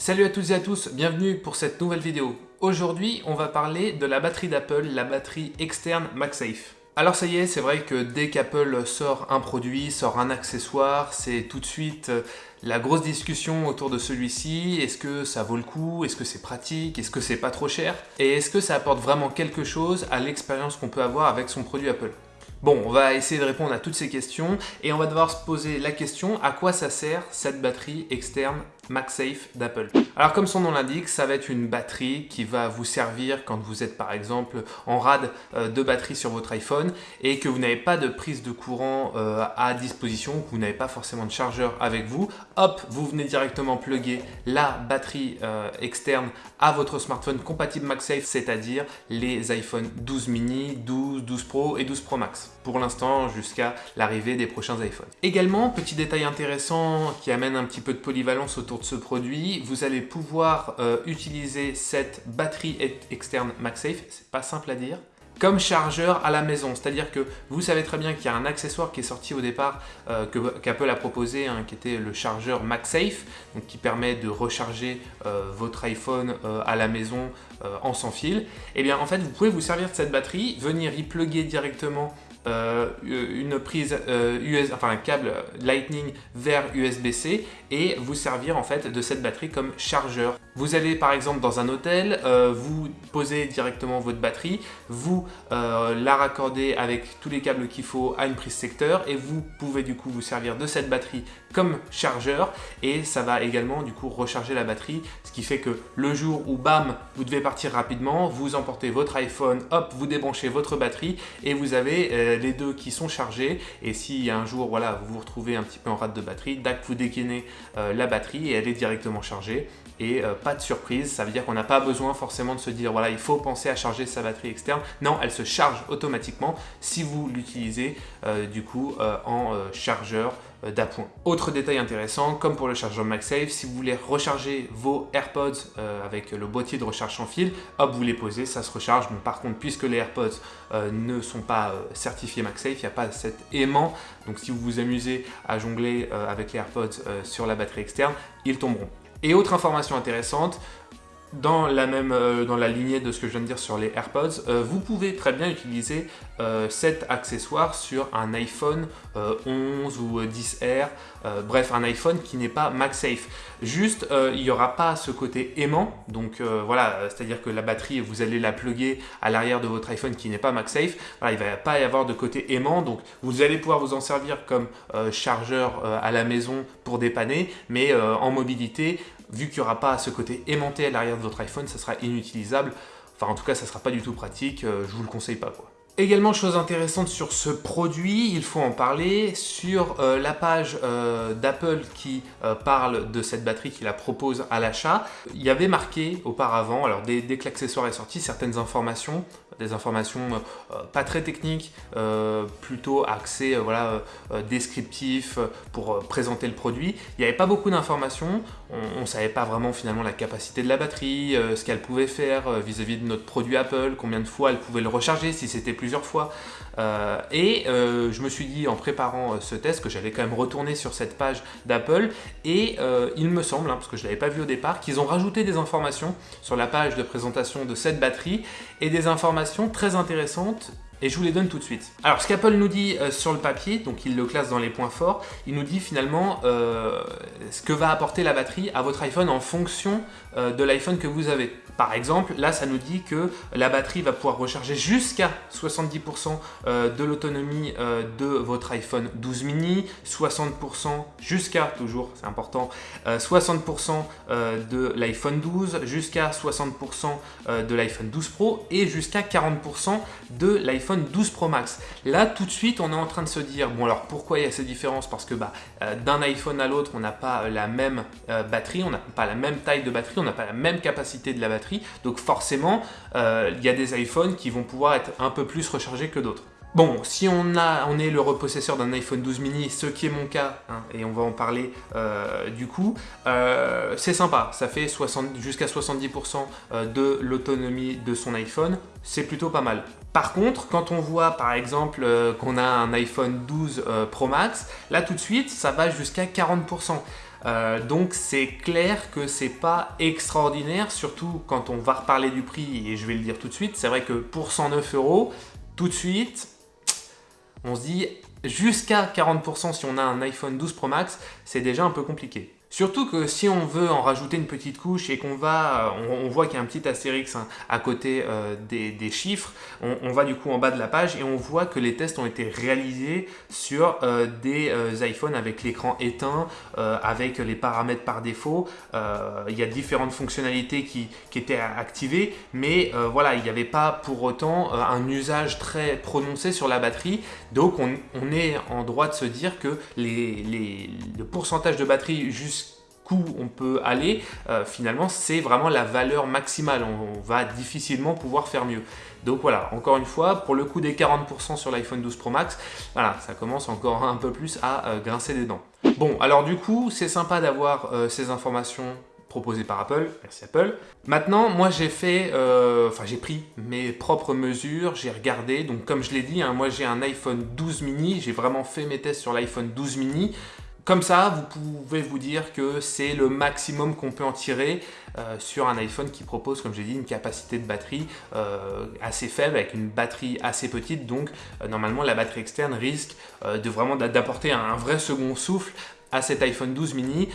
Salut à toutes et à tous, bienvenue pour cette nouvelle vidéo. Aujourd'hui, on va parler de la batterie d'Apple, la batterie externe MagSafe. Alors ça y est, c'est vrai que dès qu'Apple sort un produit, sort un accessoire, c'est tout de suite euh, la grosse discussion autour de celui-ci. Est-ce que ça vaut le coup? Est-ce que c'est pratique? Est-ce que c'est pas trop cher? Et est-ce que ça apporte vraiment quelque chose à l'expérience qu'on peut avoir avec son produit Apple? Bon, on va essayer de répondre à toutes ces questions et on va devoir se poser la question à quoi ça sert cette batterie externe MagSafe d'Apple. Alors comme son nom l'indique, ça va être une batterie qui va vous servir quand vous êtes par exemple en rade euh, de batterie sur votre iPhone et que vous n'avez pas de prise de courant euh, à disposition, que vous n'avez pas forcément de chargeur avec vous. Hop, vous venez directement plugger la batterie euh, externe à votre smartphone compatible MagSafe, c'est-à-dire les iPhone 12 mini, 12, 12 Pro et 12 Pro Max. Pour l'instant, jusqu'à l'arrivée des prochains iPhones. Également, petit détail intéressant qui amène un petit peu de polyvalence autour ce produit, vous allez pouvoir euh, utiliser cette batterie externe MagSafe, c'est pas simple à dire, comme chargeur à la maison. C'est-à-dire que vous savez très bien qu'il y a un accessoire qui est sorti au départ euh, qu'Apple a proposé, hein, qui était le chargeur MagSafe, donc qui permet de recharger euh, votre iPhone à la maison en sans fil. Et eh bien en fait, vous pouvez vous servir de cette batterie, venir y plugger directement une prise US, euh, enfin un câble Lightning vers USB-C et vous servir en fait de cette batterie comme chargeur. Vous allez par exemple dans un hôtel, euh, vous posez directement votre batterie, vous la raccordez avec tous les câbles qu'il faut à une prise secteur et vous pouvez du coup vous servir de cette batterie comme chargeur et ça va également du coup recharger la batterie ce qui fait que le jour où bam vous devez partir rapidement vous emportez votre iPhone hop vous débranchez votre batterie et vous avez euh, les deux qui sont chargés. Et si un jour voilà, vous vous retrouvez un petit peu en rate de batterie, dac, vous dégainez euh, la batterie et elle est directement chargée et euh, pas de surprise, ça veut dire qu'on n'a pas besoin forcément de se dire voilà il faut penser à charger sa batterie externe, non elle se charge automatiquement si vous l'utilisez du coup en chargeur d'appoint. Autre détail intéressant, comme pour le chargeur MagSafe, si vous voulez recharger vos AirPods avec le boîtier de recharge sans fil, hop vous les posez, ça se recharge, mais par contre puisque les AirPods ne sont pas certifiés MagSafe, il n'y a pas cet aimant. Donc si vous vous amusez à jongler euh, avec les AirPods euh, sur la batterie externe, ils tomberont. Et autre information intéressante, dans la même euh, dans la lignée de ce que je viens de dire sur les AirPods, vous pouvez très bien utiliser cet accessoire sur un iPhone 11 ou 10R, bref un iPhone qui n'est pas MagSafe. Juste, il n'y aura pas ce côté aimant, donc voilà, c'est-à-dire que la batterie, vous allez la plugger à l'arrière de votre iPhone qui n'est pas MagSafe, voilà, il ne va pas y avoir de côté aimant, donc vous allez pouvoir vous en servir comme chargeur à la maison pour dépanner, mais en mobilité, vu qu'il n'y aura pas ce côté aimanté à l'arrière de votre iPhone, ça sera inutilisable. Enfin, en tout cas, ça ne sera pas du tout pratique, je vous le conseille pas. quoi. Également, chose intéressante sur ce produit, il faut en parler, sur euh, la page euh, d'Apple qui euh, parle de cette batterie, qui la propose à l'achat, il y avait marqué auparavant, alors dès, que l'accessoire est sorti, certaines informations, des informations pas très techniques, plutôt axées voilà, descriptifs pour présenter le produit. Il n'y avait pas beaucoup d'informations, on ne savait pas vraiment finalement la capacité de la batterie, ce qu'elle pouvait faire vis-à-vis -vis de notre produit Apple, combien de fois elle pouvait le recharger, si c'était fois. Euh, et euh, je me suis dit en préparant euh, ce test que j'allais quand même retourner sur cette page d'Apple et il me semble, hein, parce que je ne l'avais pas vu au départ, qu'ils ont rajouté des informations sur la page de présentation de cette batterie et des informations très intéressantes et je vous les donne tout de suite. Alors ce qu'Apple nous dit sur le papier, donc il le classe dans les points forts, il nous dit finalement ce que va apporter la batterie à votre iPhone en fonction de l'iPhone que vous avez. Par exemple, là, ça nous dit que la batterie va pouvoir recharger jusqu'à 70% euh, de l'autonomie euh, de votre iPhone 12 mini, 60% jusqu'à, toujours, c'est important, 60% euh, de l'iPhone 12, jusqu'à 60% de l'iPhone 12 Pro et jusqu'à 40% de l'iPhone 12 Pro Max. Là, tout de suite, on est en train de se dire, bon alors pourquoi il y a ces différences Parce que bah, d'un iPhone à l'autre, on n'a pas la même batterie, on n'a pas la même taille de batterie, on n'a pas la même capacité de la batterie, donc forcément, euh, il y a des iPhones qui vont pouvoir être un peu plus rechargés que d'autres. Bon, si on, est le repossesseur d'un iPhone 12 mini, ce qui est mon cas, hein, et on va en parler euh, du coup, euh, c'est sympa, ça fait jusqu'à 70% de l'autonomie de son iPhone, c'est plutôt pas mal. Par contre, quand on voit par exemple qu'on a un iPhone 12 Pro Max, là tout de suite, ça va jusqu'à 40%. Euh, donc c'est clair que c'est pas extraordinaire, surtout quand on va reparler du prix, et je vais le dire tout de suite, c'est vrai que pour 109 euros, tout de suite, on se dit jusqu'à 40% si on a un iPhone 12 Pro Max, c'est déjà un peu compliqué. Surtout que si on veut en rajouter une petite couche et qu'on va, on, voit qu'il y a un petit astérix hein, à côté euh, des, chiffres, on, va du coup en bas de la page et on voit que les tests ont été réalisés sur euh, des euh, iPhones avec l'écran éteint, avec les paramètres par défaut. il y a différentes fonctionnalités qui, étaient activées, mais voilà, il n'y avait pas pour autant un usage très prononcé sur la batterie. Donc on, est en droit de se dire que le pourcentage de batterie on peut aller, euh, finalement, c'est vraiment la valeur maximale. On, va difficilement pouvoir faire mieux. Donc voilà, encore une fois, pour le coup des 40% sur l'iPhone 12 Pro Max, voilà, ça commence encore un peu plus à euh, grincer des dents. Bon, alors du coup, c'est sympa d'avoir euh, ces informations proposées par Apple, merci Apple. Maintenant, moi j'ai fait, enfin j'ai pris mes propres mesures, j'ai regardé, donc comme je l'ai dit, hein, moi j'ai un iPhone 12 mini, j'ai vraiment fait mes tests sur l'iPhone 12 mini, comme ça, vous pouvez vous dire que c'est le maximum qu'on peut en tirer euh, sur un iPhone qui propose, comme j'ai dit, une capacité de batterie euh, assez faible, avec une batterie assez petite. Donc, euh, normalement, la batterie externe risque de vraiment d'apporter un vrai second souffle à cet iPhone 12 mini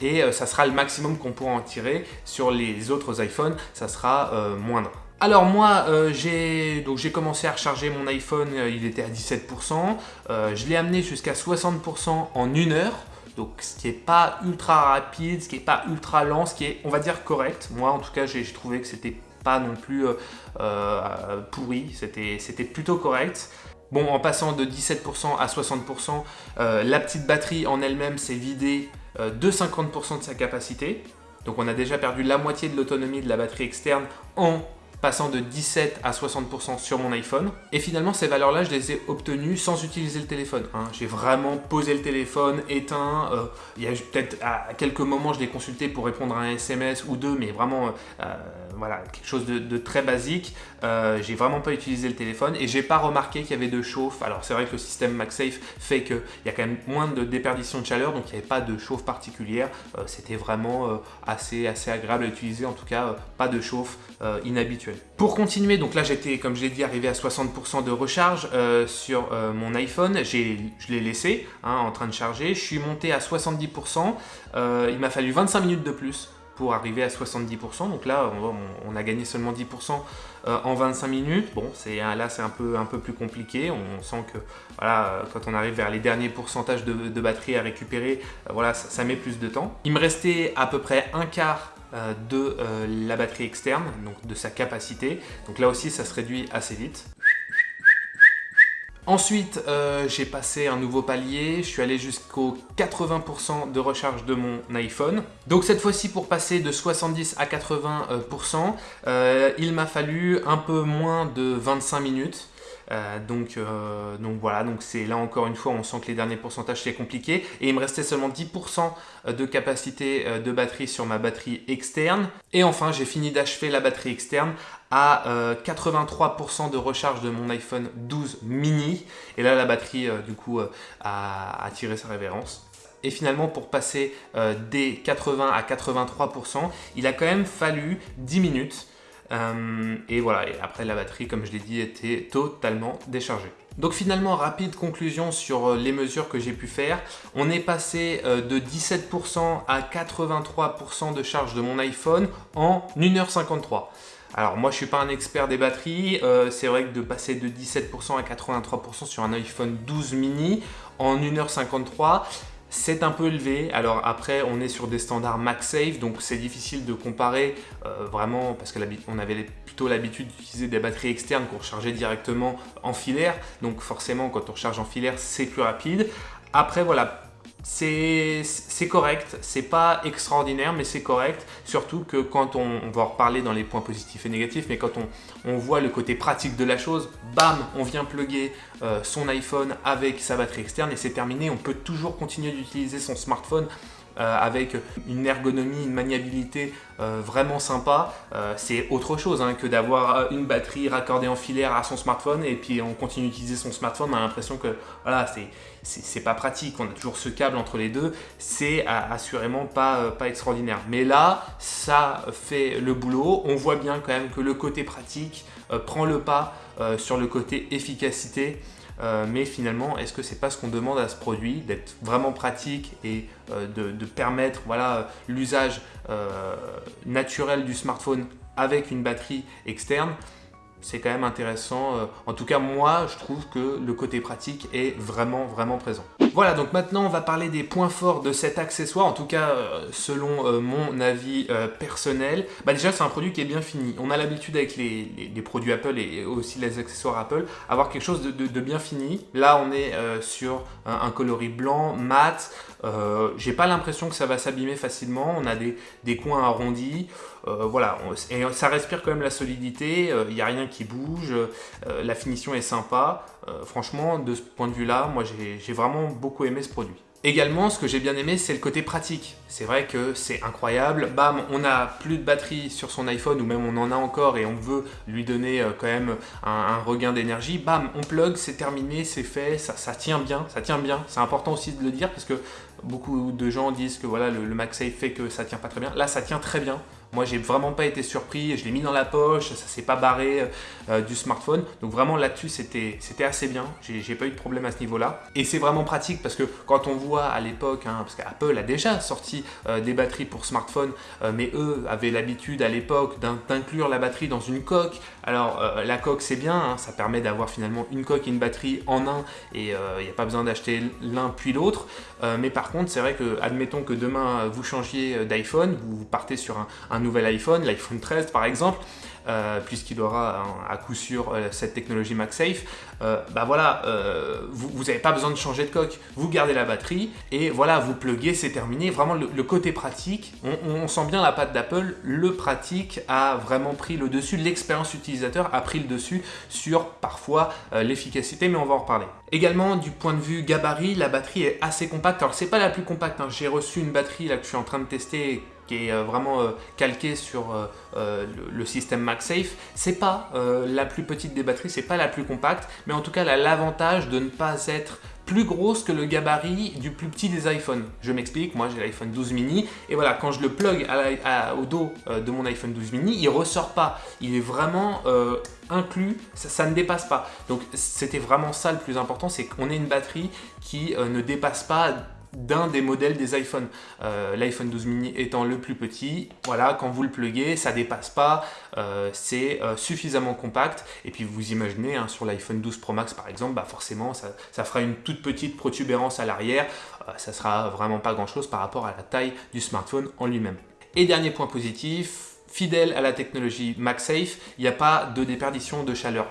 et ça sera le maximum qu'on pourra en tirer. Sur les autres iPhones, ça sera moindre. Alors moi, euh, j'ai commencé à recharger mon iPhone, euh, il était à 17%. Euh, je l'ai amené jusqu'à 60% en une heure. Donc ce qui n'est pas ultra rapide, ce qui n'est pas ultra lent, ce qui est, on va dire, correct. Moi, en tout cas, j'ai trouvé que c'était pas non plus pourri, c'était plutôt correct. Bon, en passant de 17% à 60%, la petite batterie en elle-même s'est vidée de 50% de sa capacité. Donc on a déjà perdu la moitié de l'autonomie de la batterie externe en passant de 17 à 60% sur mon iPhone. Et finalement, ces valeurs-là, je les ai obtenues sans utiliser le téléphone. Hein. J'ai vraiment posé le téléphone, éteint. Euh, il y a peut-être à quelques moments, je l'ai consulté pour répondre à un SMS ou deux, mais vraiment, euh, voilà, quelque chose de, très basique. Euh, j'ai vraiment pas utilisé le téléphone et j'ai pas remarqué qu'il y avait de chauffe. Alors c'est vrai que le système MagSafe fait qu'il y a quand même moins de déperdition de chaleur, donc il n'y avait pas de chauffe particulière. C'était vraiment assez, assez agréable à utiliser, en tout cas pas de chauffe inhabituelle. Pour continuer, donc là j'étais, comme je l'ai dit, arrivé à 60% de recharge euh, sur euh, mon iPhone. Je l'ai laissé hein, en train de charger. Je suis monté à 70%. Euh, il m'a fallu 25 minutes de plus pour arriver à 70%. Donc là, on, a gagné seulement 10% en 25 minutes. Bon, là c'est un peu, plus compliqué. On sent que voilà, quand on arrive vers les derniers pourcentages de, batterie à récupérer, voilà, ça met plus de temps. Il me restait à peu près un quart euh, de euh, la batterie externe, donc de sa capacité. Donc là aussi, ça se réduit assez vite. Ensuite, euh, j'ai passé un nouveau palier, je suis allé jusqu'au 80% de recharge de mon iPhone. Donc cette fois-ci, pour passer de 70 à 80%, il m'a fallu un peu moins de 25 minutes. Euh, donc, euh, donc voilà, donc c'est là encore une fois, on sent que les derniers pourcentages c'est compliqué. Et il me restait seulement 10% de capacité euh, de batterie sur ma batterie externe. Et enfin, j'ai fini d'achever la batterie externe à 83% de recharge de mon iPhone 12 mini. Et là, la batterie, du coup, a, a, tiré sa révérence. Et finalement, pour passer des 80 à 83%, il a quand même fallu 10 minutes. Euh, et voilà, et après la batterie, comme je l'ai dit, était totalement déchargée. Donc finalement, rapide conclusion sur euh, les mesures que j'ai pu faire. On est passé euh, de 17% à 83% de charge de mon iPhone en 1h53. Alors moi je suis pas un expert des batteries, c'est vrai que de passer de 17% à 83% sur un iPhone 12 mini en 1h53, c'est un peu élevé. Alors après, on est sur des standards MagSafe, donc c'est difficile de comparer euh, vraiment parce qu'on avait plutôt l'habitude d'utiliser des batteries externes qu'on rechargeait directement en filaire. Donc forcément, quand on recharge en filaire, c'est plus rapide. Après, voilà, c'est correct, c'est pas extraordinaire mais c'est correct, surtout que quand on, va en reparler dans les points positifs et négatifs, mais quand on, voit le côté pratique de la chose, bam, on vient plugger euh, son iPhone avec sa batterie externe et c'est terminé, on peut toujours continuer d'utiliser son smartphone avec une ergonomie, une maniabilité vraiment sympa, c'est autre chose hein, que d'avoir une batterie raccordée en filaire à son smartphone et puis on continue d'utiliser son smartphone, on a l'impression que voilà, c'est pas pratique, on a toujours ce câble entre les deux, c'est assurément pas, pas extraordinaire. Mais là, ça fait le boulot, on voit bien quand même que le côté pratique prend le pas sur le côté efficacité euh, mais finalement, est-ce que c'est pas ce qu'on demande à ce produit, d'être vraiment pratique et euh, de, permettre voilà, l'usage euh, naturel du smartphone avec une batterie externe? C'est quand même intéressant. En tout cas, moi, je trouve que le côté pratique est vraiment, vraiment présent. Voilà, donc maintenant on va parler des points forts de cet accessoire, en tout cas euh, selon euh, mon avis euh, personnel. Bah déjà c'est un produit qui est bien fini. On a l'habitude avec les, produits Apple et aussi les accessoires Apple, avoir quelque chose de, bien fini. Là on est sur un, coloris blanc, mat, j'ai pas l'impression que ça va s'abîmer facilement, on a des, des coins arrondis, voilà, et ça respire quand même la solidité, il n'y a rien qui bouge, la finition est sympa. Euh, franchement, de ce point de vue-là, moi j'ai vraiment beaucoup aimé ce produit. Également, ce que j'ai bien aimé, c'est le côté pratique. C'est vrai que c'est incroyable. Bam, on a plus de batterie sur son iPhone, ou même on en a encore et on veut lui donner euh, quand même un, regain d'énergie. Bam, on plug, c'est terminé, c'est fait, ça, tient bien, ça tient bien. C'est important aussi de le dire parce que beaucoup de gens disent que voilà, le, le MagSafe fait que ça tient pas très bien. Là, ça tient très bien. Moi, j'ai vraiment pas été surpris. Je l'ai mis dans la poche, ça s'est pas barré euh, du smartphone. Donc vraiment là-dessus, c'était assez bien. J'ai pas eu de problème à ce niveau-là. Et c'est vraiment pratique parce que quand on voit à l'époque, hein, parce qu'Apple a déjà sorti euh, des batteries pour smartphone, euh, mais eux avaient l'habitude à l'époque d'inclure la batterie dans une coque. Alors la coque, c'est bien, hein, ça permet d'avoir finalement une coque et une batterie en un et il n'y a pas besoin d'acheter l'un puis l'autre. mais par contre, c'est vrai que, admettons que demain vous changiez d'iPhone, vous partez sur un nouvel iPhone, l'iPhone 13 par exemple, euh, puisqu'il aura à coup sûr euh, cette technologie MagSafe, euh, bah voilà, vous n'avez pas besoin de changer de coque, vous gardez la batterie et voilà, vous pluguez, c'est terminé. Vraiment, le, côté pratique, on, sent bien la patte d'Apple, le pratique a vraiment pris le dessus, l'expérience utilisateur a pris le dessus sur parfois l'efficacité, mais on va en reparler. Également, du point de vue gabarit, la batterie est assez compacte. Alors, c'est pas la plus compacte, hein. j'ai reçu une batterie là que je suis en train de tester qui est euh, vraiment euh, calqué sur euh, le système MagSafe. C'est pas la plus petite des batteries, c'est pas la plus compacte, mais en tout cas, elle a l'avantage de ne pas être plus grosse que le gabarit du plus petit des iPhones. Je m'explique, moi j'ai l'iPhone 12 mini, et voilà, quand je le plug au dos de mon iPhone 12 mini, il ressort pas. Il est vraiment inclus, ça, ne dépasse pas. Donc c'était vraiment ça le plus important, c'est qu'on ait une batterie qui ne dépasse pas d'un des modèles des iPhones. Euh, L'iPhone 12 mini étant le plus petit, voilà, quand vous le pluguez, ça dépasse pas, euh, c'est euh, suffisamment compact. Et puis vous imaginez, hein, sur l'iPhone 12 Pro Max par exemple, bah forcément ça, fera une toute petite protubérance à l'arrière, ça sera vraiment pas grand chose par rapport à la taille du smartphone en lui-même. Et dernier point positif, fidèle à la technologie MagSafe, il n'y a pas de déperdition de chaleur.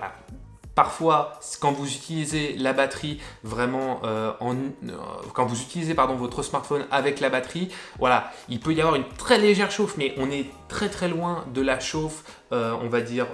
Parfois, quand vous utilisez la batterie vraiment euh, en, euh, quand vous utilisez pardon votre smartphone avec la batterie, voilà, il peut y avoir une très légère chauffe, mais on est très très loin de la chauffe, euh, on va dire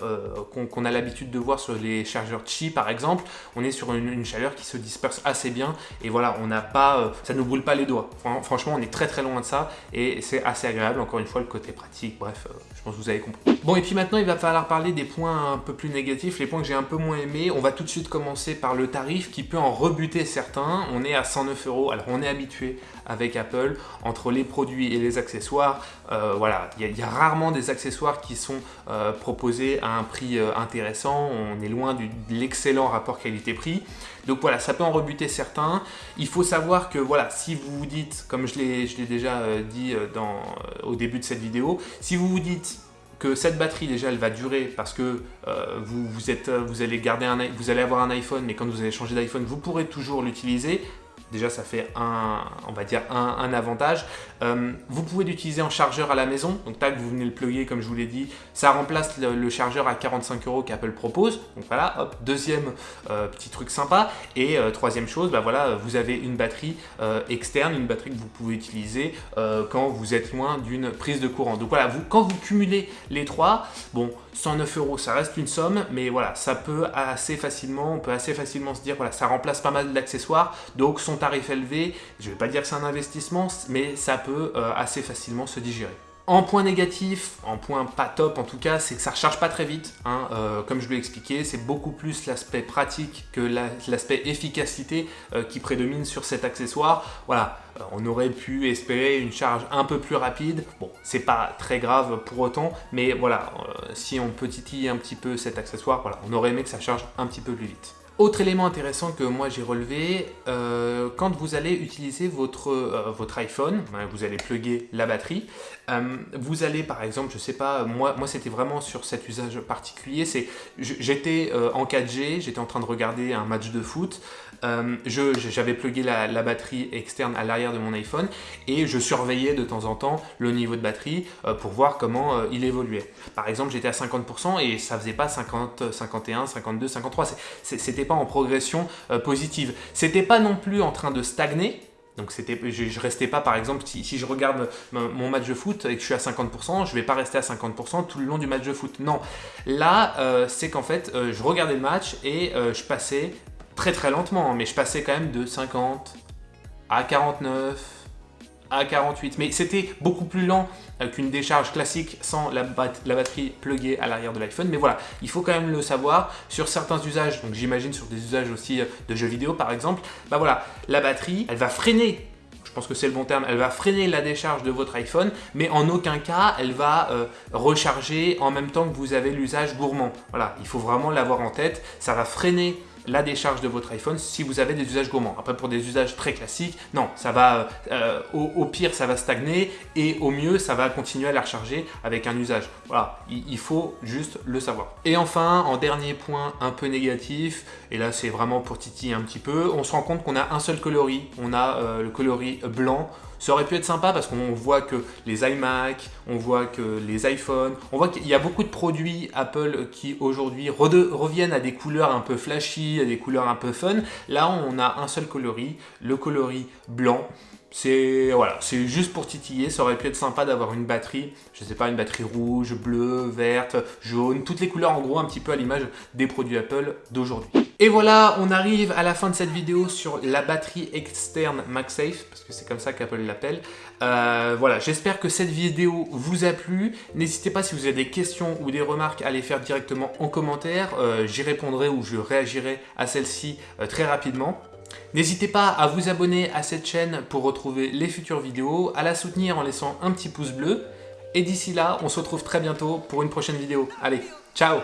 qu'on a l'habitude de voir sur les chargeurs Qi par exemple. On est sur une, chaleur qui se disperse assez bien et voilà, on n'a pas, ça ne brûle pas les doigts. Franchement, on est très très loin de ça et c'est assez agréable. Encore une fois, le côté pratique. Bref, je pense que vous avez compris. Bon, et puis maintenant, il va falloir parler des points un peu plus négatifs, les points que j'ai un peu moins aimés. On va tout de suite commencer par le tarif qui peut en rebuter certains. On est à 109 euros. Alors, on est habitué avec Apple, entre les produits et les accessoires, euh, voilà, il y, a rarement des accessoires qui sont euh, proposés à un prix euh, intéressant, on est loin de l'excellent rapport qualité-prix. Donc voilà, ça peut en rebuter certains. Il faut savoir que voilà, si vous vous dites, comme je l'ai déjà dit au début de cette vidéo, si vous vous dites que cette batterie déjà elle va durer parce que vous, vous, êtes, vous, allez garder un, vous allez avoir un iPhone mais quand vous allez changer d'iPhone vous pourrez toujours l'utiliser Déjà, ça fait un, on va dire un, avantage. Euh, vous pouvez l'utiliser en chargeur à la maison. Donc, tac, vous venez le plugger, comme je vous l'ai dit. Ça remplace le, chargeur à 45 euros qu'Apple propose. Donc, voilà, hop, deuxième euh, petit truc sympa. Et euh, troisième chose, bah voilà, vous avez une batterie externe, une batterie que vous pouvez utiliser quand vous êtes loin d'une prise de courant. Donc, voilà, vous, quand vous cumulez les trois, bon, 109 euros, ça reste une somme, mais voilà, ça peut assez facilement, on peut assez facilement se dire, voilà, ça remplace pas mal d'accessoires. Donc, son tarif élevé, je ne vais pas dire que c'est un investissement, mais ça peut euh, assez facilement se digérer. En point négatif, en point pas top en tout cas, c'est que ça recharge pas très vite. Hein, euh, comme je l'ai expliqué, c'est beaucoup plus l'aspect pratique que l'aspect efficacité euh, qui prédomine sur cet accessoire. Voilà, on aurait pu espérer une charge un peu plus rapide. Bon, c'est pas très grave pour autant, mais voilà, si on peut titiller un petit peu cet accessoire, voilà, on aurait aimé que ça charge un petit peu plus vite. Autre élément intéressant que moi j'ai relevé, euh, quand vous allez utiliser votre, euh, votre iPhone, ben, vous allez plugger la batterie, euh, vous allez par exemple, je sais pas, moi, moi c'était vraiment sur cet usage particulier, c'est j'étais en 4G, j'étais en train de regarder un match de foot, j'avais plugué la, la, batterie externe à l'arrière de mon iPhone et je surveillais de temps en temps le niveau de batterie pour voir comment il évoluait. Par exemple, j'étais à 50% et ça faisait pas 50, 51, 52, 53, c'était en progression euh, positive. C'était pas non plus en train de stagner, donc je, ne restais pas par exemple, si, je regarde mon match de foot et que je suis à 50%, je vais pas rester à 50% tout le long du match de foot. Non, là euh, c'est qu'en fait euh, je regardais le match et je passais très très lentement, hein, mais je passais quand même de 50 à 49, à 48. Mais c'était beaucoup plus lent euh, qu'une décharge classique sans la, batterie pluguée à l'arrière de l'iPhone. Mais voilà, il faut quand même le savoir. Sur certains usages, donc j'imagine sur des usages aussi euh, de jeux vidéo par exemple, bah voilà, la batterie, elle va freiner je pense que c'est le bon terme, elle va freiner la décharge de votre iPhone, mais en aucun cas, elle va euh, recharger en même temps que vous avez l'usage gourmand. Voilà, il faut vraiment l'avoir en tête, ça va freiner la décharge de votre iPhone si vous avez des usages gourmands. Après, pour des usages très classiques, non, ça va, euh, au, pire, ça va stagner et au mieux, ça va continuer à la recharger avec un usage. Voilà, il, faut juste le savoir. Et enfin, en dernier point un peu négatif, et là, c'est vraiment pour titiller un petit peu, on se rend compte qu'on a un seul coloris. On a euh, le coloris blanc ça aurait pu être sympa parce qu'on voit que les iMac, on voit que les iPhones, on voit qu'il y a beaucoup de produits Apple qui aujourd'hui reviennent à des couleurs un peu flashy, à des couleurs un peu fun. Là, on a un seul coloris, le coloris blanc. C'est voilà, juste pour titiller, ça aurait pu être sympa d'avoir une batterie, je sais pas, une batterie rouge, bleue, verte, jaune, toutes les couleurs en gros un petit peu à l'image des produits Apple d'aujourd'hui. Et voilà, on arrive à la fin de cette vidéo sur la batterie externe MagSafe, parce que c'est comme ça qu'Apple l'appelle. Euh, voilà, j'espère que cette vidéo vous a plu. N'hésitez pas si vous avez des questions ou des remarques à les faire directement en commentaire. Euh, j'y répondrai ou je réagirai à celle-ci euh, très rapidement. N'hésitez pas à vous abonner à cette chaîne pour retrouver les futures vidéos, à la soutenir en laissant un petit pouce bleu. Et d'ici là, on se retrouve très bientôt pour une prochaine vidéo. Allez, ciao